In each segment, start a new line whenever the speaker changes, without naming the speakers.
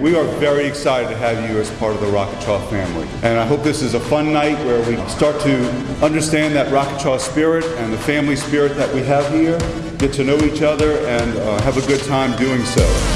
We are very excited to have you as part of the Rockachaw family. And I hope this is a fun night where we start to understand that Rockachaw spirit and the family spirit that we have here, get to know each other, and uh, have a good time doing so.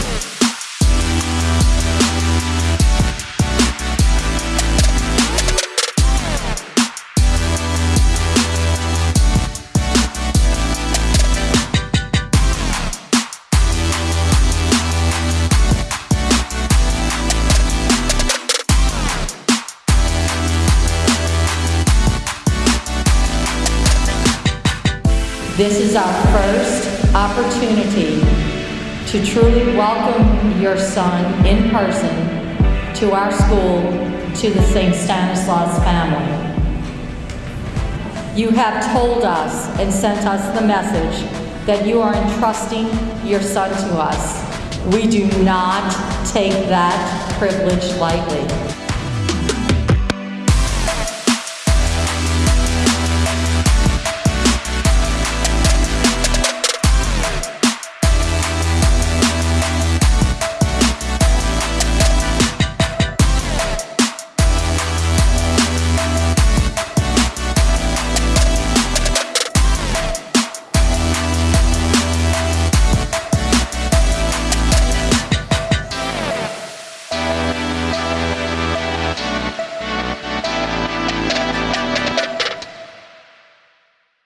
This is our first opportunity to truly welcome your son in person to our school, to the St. Stanislaus family. You have told us and sent us the message that you are entrusting your son to us. We do not take that privilege lightly.